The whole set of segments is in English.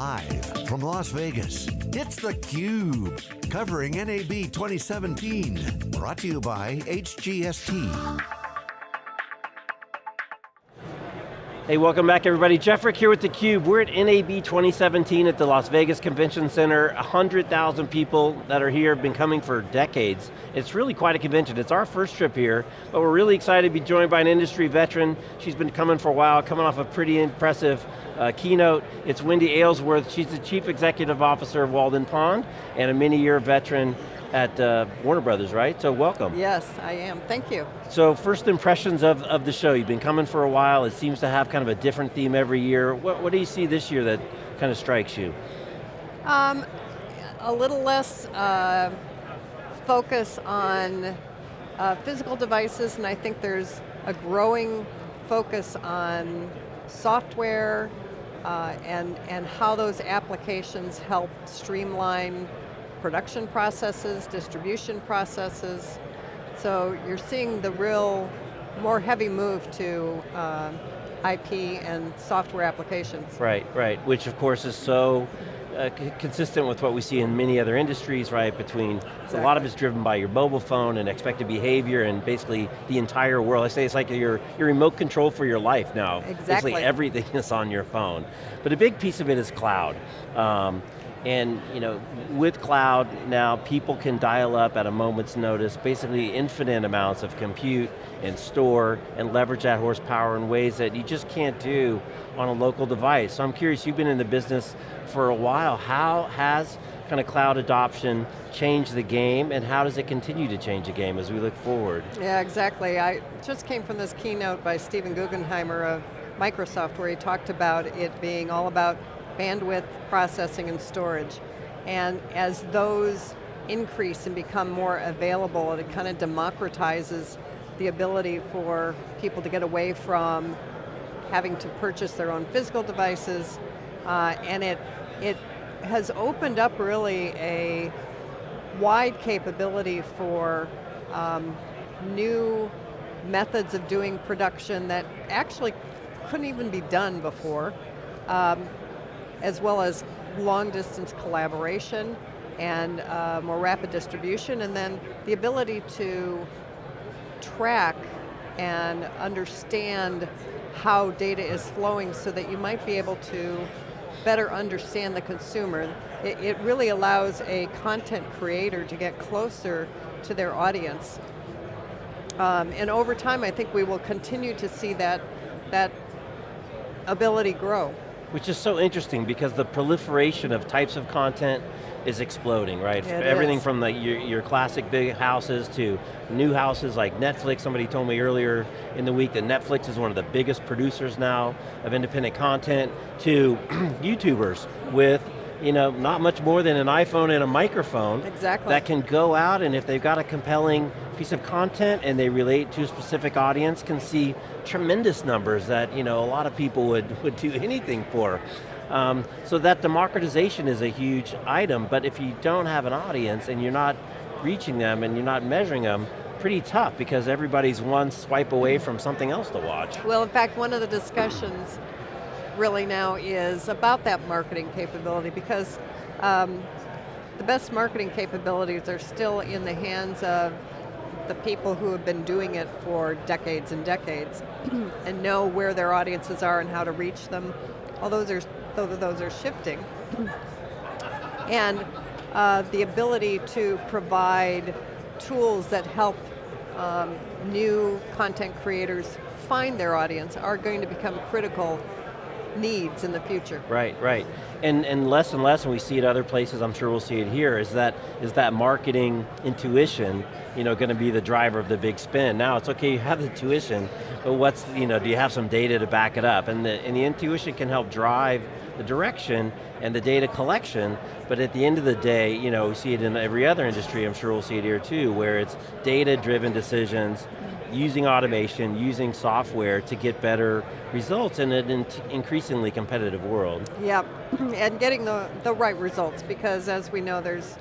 Live from Las Vegas, it's theCUBE, covering NAB 2017. Brought to you by HGST. Hey, welcome back everybody. Jeff Frick here with theCUBE. We're at NAB 2017 at the Las Vegas Convention Center. 100,000 people that are here have been coming for decades. It's really quite a convention. It's our first trip here, but we're really excited to be joined by an industry veteran. She's been coming for a while, coming off a pretty impressive uh, keynote. It's Wendy Aylesworth. She's the Chief Executive Officer of Walden Pond and a many-year veteran at uh, Warner Brothers, right? So welcome. Yes, I am, thank you. So first impressions of, of the show. You've been coming for a while. It seems to have kind of a different theme every year. What, what do you see this year that kind of strikes you? Um, a little less uh, focus on uh, physical devices, and I think there's a growing focus on software uh, and, and how those applications help streamline production processes, distribution processes. So you're seeing the real, more heavy move to uh, IP and software applications. Right, right, which of course is so uh, consistent with what we see in many other industries, right, between, exactly. a lot of it's driven by your mobile phone and expected behavior and basically the entire world. I say it's like your, your remote control for your life now. Exactly. Basically everything is on your phone. But a big piece of it is cloud. Um, and you know, with cloud now, people can dial up at a moment's notice, basically infinite amounts of compute and store and leverage that horsepower in ways that you just can't do on a local device. So I'm curious, you've been in the business for a while. How has kind of cloud adoption changed the game and how does it continue to change the game as we look forward? Yeah, exactly. I just came from this keynote by Steven Guggenheimer of Microsoft where he talked about it being all about bandwidth, processing, and storage. And as those increase and become more available, it kind of democratizes the ability for people to get away from having to purchase their own physical devices, uh, and it, it has opened up really a wide capability for um, new methods of doing production that actually couldn't even be done before. Um, as well as long distance collaboration and uh, more rapid distribution, and then the ability to track and understand how data is flowing so that you might be able to better understand the consumer. It, it really allows a content creator to get closer to their audience. Um, and over time, I think we will continue to see that, that ability grow. Which is so interesting because the proliferation of types of content is exploding, right? It Everything is. from the, your, your, classic big houses to new houses like Netflix. Somebody told me earlier in the week that Netflix is one of the biggest producers now of independent content to YouTubers with you know, not much more than an iPhone and a microphone. Exactly. That can go out and if they've got a compelling piece of content and they relate to a specific audience can see tremendous numbers that, you know, a lot of people would, would do anything for. Um, so that democratization is a huge item, but if you don't have an audience and you're not reaching them and you're not measuring them, pretty tough because everybody's one swipe away from something else to watch. Well, in fact, one of the discussions really now is about that marketing capability because um, the best marketing capabilities are still in the hands of the people who have been doing it for decades and decades and know where their audiences are and how to reach them. Although those are, those are shifting. and uh, the ability to provide tools that help um, new content creators find their audience are going to become critical needs in the future. Right, right. And, and less and less, and we see it other places, I'm sure we'll see it here, is that, is that marketing intuition you know, going to be the driver of the big spin. Now it's okay, you have the intuition, but what's, you know, do you have some data to back it up? And the, and the intuition can help drive the direction and the data collection, but at the end of the day, you know, we see it in every other industry, I'm sure we'll see it here too, where it's data-driven decisions, using automation, using software to get better results in an increasingly competitive world. Yep, and getting the, the right results because as we know there's,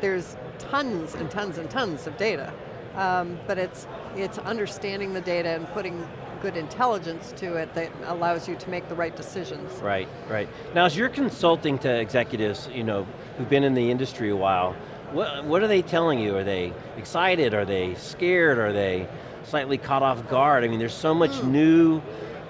there's tons and tons and tons of data. Um, but it's, it's understanding the data and putting good intelligence to it that allows you to make the right decisions. Right, right. Now as you're consulting to executives, you know, who've been in the industry a while, what, what are they telling you? Are they excited? Are they scared? Are they slightly caught off guard? I mean, there's so much mm. new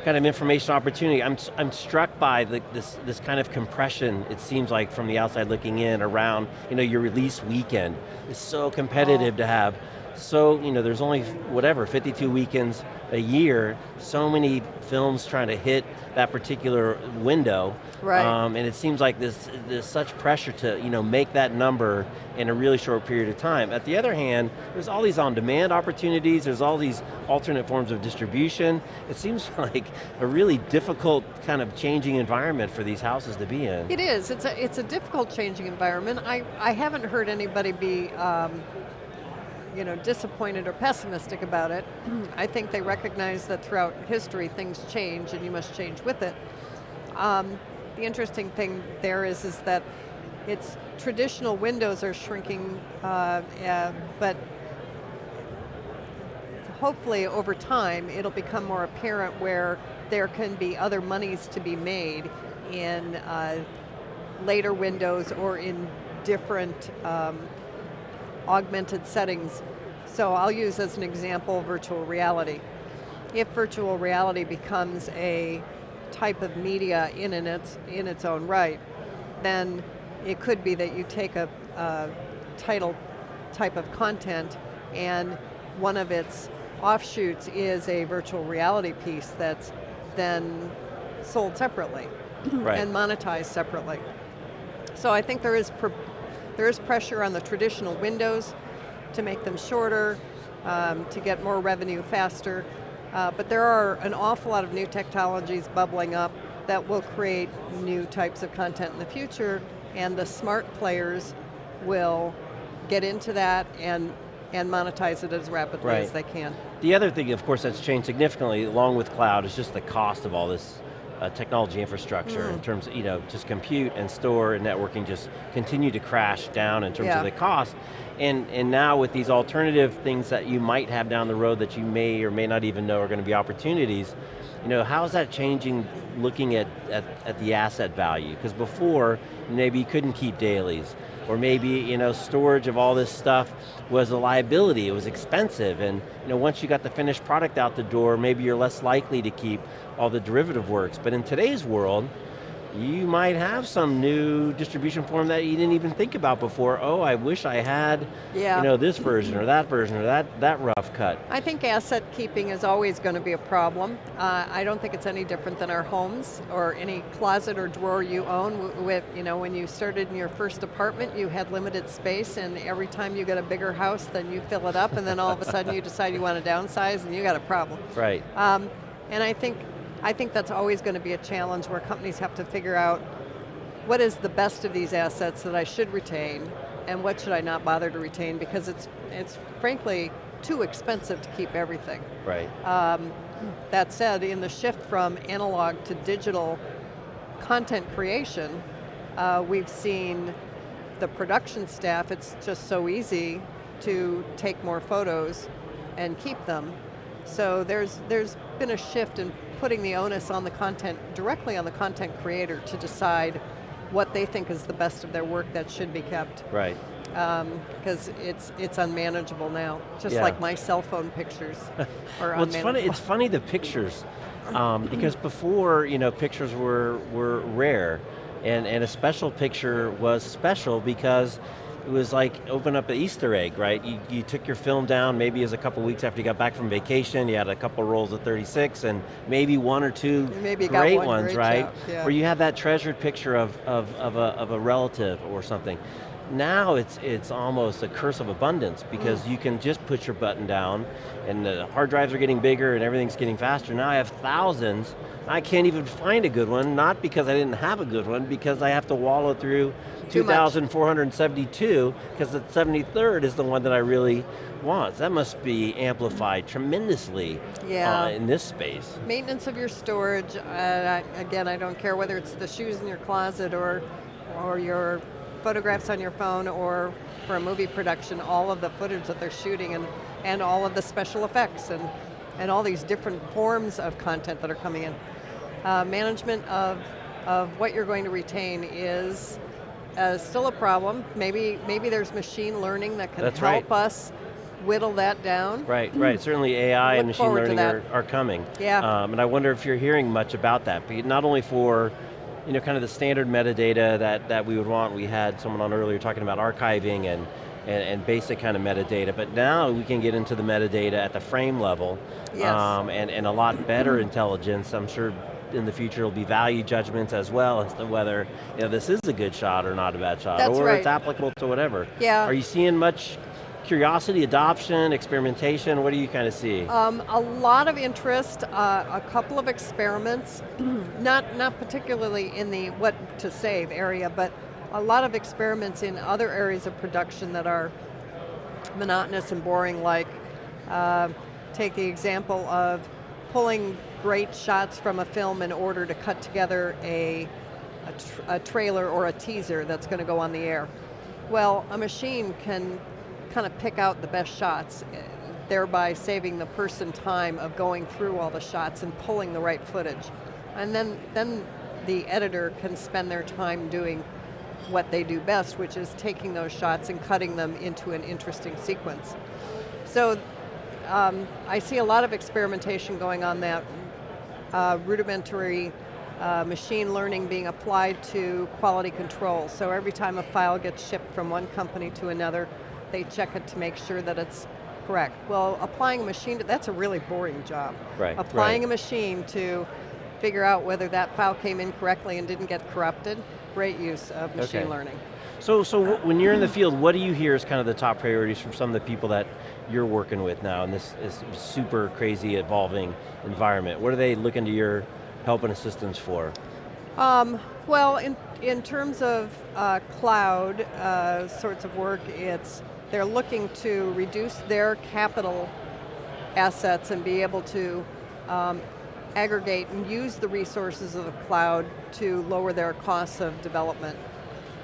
kind of information opportunity. I'm, I'm struck by the, this, this kind of compression, it seems like from the outside looking in around you know, your release weekend. It's so competitive oh. to have so, you know, there's only, whatever, 52 weekends a year, so many films trying to hit that particular window. Right. Um, and it seems like there's, there's such pressure to, you know, make that number in a really short period of time. At the other hand, there's all these on-demand opportunities, there's all these alternate forms of distribution. It seems like a really difficult kind of changing environment for these houses to be in. It is, it's a, it's a difficult changing environment. I, I haven't heard anybody be um, you know, disappointed or pessimistic about it. I think they recognize that throughout history things change and you must change with it. Um, the interesting thing there is, is that it's traditional windows are shrinking, uh, uh, but hopefully over time it'll become more apparent where there can be other monies to be made in uh, later windows or in different um, augmented settings. So I'll use as an example virtual reality. If virtual reality becomes a type of media in, in, its, in its own right, then it could be that you take a, a title type of content and one of its offshoots is a virtual reality piece that's then sold separately right. and monetized separately. So I think there is there is pressure on the traditional windows to make them shorter, um, to get more revenue faster. Uh, but there are an awful lot of new technologies bubbling up that will create new types of content in the future, and the smart players will get into that and, and monetize it as rapidly right. as they can. The other thing, of course, that's changed significantly along with cloud is just the cost of all this uh, technology infrastructure mm. in terms of, you know, just compute and store and networking just continue to crash down in terms yeah. of the cost. And, and now with these alternative things that you might have down the road that you may or may not even know are going to be opportunities, you know, how is that changing looking at, at, at the asset value? Because before, maybe you couldn't keep dailies, or maybe you know, storage of all this stuff was a liability, it was expensive, and you know, once you got the finished product out the door, maybe you're less likely to keep all the derivative works. But in today's world, you might have some new distribution form that you didn't even think about before. Oh, I wish I had yeah. you know, this version or that version or that, that rough cut. I think asset keeping is always going to be a problem. Uh, I don't think it's any different than our homes or any closet or drawer you own. With, you know, when you started in your first apartment, you had limited space and every time you get a bigger house, then you fill it up and then all of a sudden you decide you want to downsize and you got a problem. Right. Um, and I think I think that's always going to be a challenge where companies have to figure out what is the best of these assets that I should retain and what should I not bother to retain because it's, it's frankly too expensive to keep everything. Right. Um, that said, in the shift from analog to digital content creation, uh, we've seen the production staff, it's just so easy to take more photos and keep them. So there's, there's been a shift in putting the onus on the content, directly on the content creator to decide what they think is the best of their work that should be kept. Right. Because um, it's it's unmanageable now, just yeah. like my cell phone pictures are well, it's funny. It's funny the pictures, um, because before you know pictures were were rare, and and a special picture was special because it was like open up an Easter egg, right? You, you took your film down, maybe as a couple weeks after you got back from vacation, you had a couple rolls of 36 and maybe one or two maybe great one ones, right? Yeah. Where you have that treasured picture of, of, of, a, of a relative or something. Now it's, it's almost a curse of abundance because mm. you can just put your button down and the hard drives are getting bigger and everything's getting faster. Now I have thousands, I can't even find a good one, not because I didn't have a good one, because I have to wallow through 2,472, because the 73rd is the one that I really want. That must be amplified tremendously yeah. Uh, in this space. Maintenance of your storage, uh, again, I don't care whether it's the shoes in your closet or, or your photographs on your phone or for a movie production, all of the footage that they're shooting and, and all of the special effects and and all these different forms of content that are coming in. Uh, management of, of what you're going to retain is uh, still a problem. Maybe, maybe there's machine learning that can That's help right. us whittle that down. Right, right. Certainly AI and machine learning are, are coming. Yeah. Um, and I wonder if you're hearing much about that, but not only for you know, kind of the standard metadata that, that we would want. We had someone on earlier talking about archiving and, and, and basic kind of metadata, but now we can get into the metadata at the frame level Yes. um, and, and a lot better intelligence. I'm sure in the future will be value judgments as well as to whether you know, this is a good shot or not a bad shot, That's or right. it's applicable to whatever. Yeah. Are you seeing much curiosity, adoption, experimentation? What do you kind of see? Um, a lot of interest, uh, a couple of experiments, not, not particularly in the what to save area, but a lot of experiments in other areas of production that are monotonous and boring, like uh, take the example of pulling great shots from a film in order to cut together a, a, a trailer or a teaser that's going to go on the air. Well, a machine can kind of pick out the best shots, eh, thereby saving the person time of going through all the shots and pulling the right footage. And then, then the editor can spend their time doing what they do best, which is taking those shots and cutting them into an interesting sequence. So um, I see a lot of experimentation going on that, uh, rudimentary uh, machine learning being applied to quality control. So every time a file gets shipped from one company to another, they check it to make sure that it's correct. Well, applying a machine, to, that's a really boring job. Right, Applying right. a machine to figure out whether that file came in correctly and didn't get corrupted, great use of machine Okay. learning. So, so when you're in the field, what do you hear as kind of the top priorities from some of the people that you're working with now in this, this super crazy evolving environment? What are they looking to your help and assistance for? Um, well, in, in terms of uh, cloud uh, sorts of work, it's they're looking to reduce their capital assets and be able to um, aggregate and use the resources of the cloud to lower their costs of development.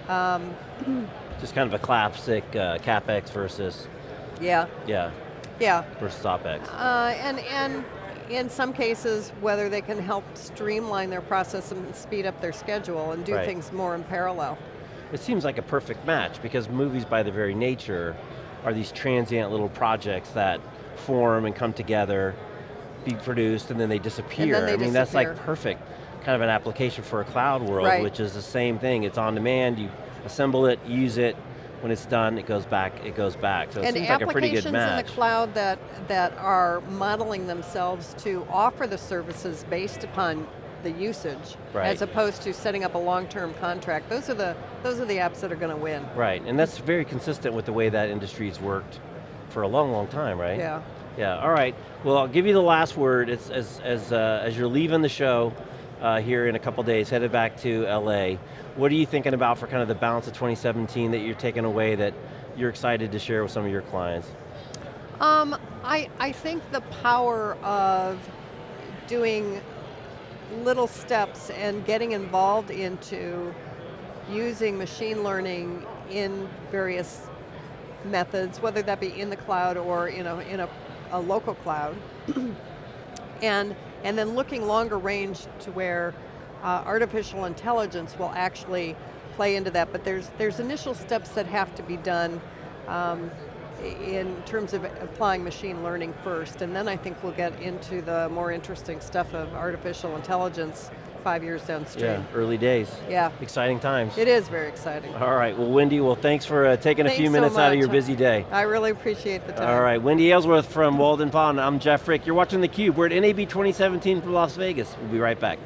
Um, Just kind of a classic uh, CapEx versus, yeah, yeah, yeah. versus OpEx. Uh, and, and in some cases, whether they can help streamline their process and speed up their schedule and do Right. things more in parallel. It seems like a perfect match because movies by the very nature are these transient little projects that form and come together, be produced, and then they disappear. they I mean, that's like perfect kind of an application for a cloud world, Right. which is the same thing. It's on demand, you assemble it, use it, when it's done, it goes back, it goes back. So it and seems like a pretty good match. applications in the cloud that, that are modeling themselves to offer the services based upon the usage, Right. as opposed to setting up a long-term contract. Those are the those are the apps that are going to win. Right, and that's very consistent with the way that industry's worked for a long, long time, right? Yeah. Yeah, all right. Well, I'll give you the last word. It's, as, as, uh, as you're leaving the show uh, here in a couple days, headed back to LA, what are you thinking about for kind of the balance of 2017 that you're taking away that you're excited to share with some of your clients? Um, I, I think the power of doing little steps and getting involved into using machine learning in various methods, whether that be in the cloud or in a, in a, a local cloud, and, and then looking longer range to where uh, artificial intelligence will actually play into that, but there's, there's initial steps that have to be done um, in terms of applying machine learning first, and then I think we'll get into the more interesting stuff of artificial intelligence five years downstream. Yeah, early days. Yeah. Exciting times. It is very exciting. All right, well Wendy, well thanks for uh, taking a Thanks few so minutes out of your busy day. I really appreciate the time. All right, Wendy Aylesworth from Walden Pond, I'm Jeff Frick. You're watching theCUBE, we're at NAB 2017 from Las Vegas. We'll be right back.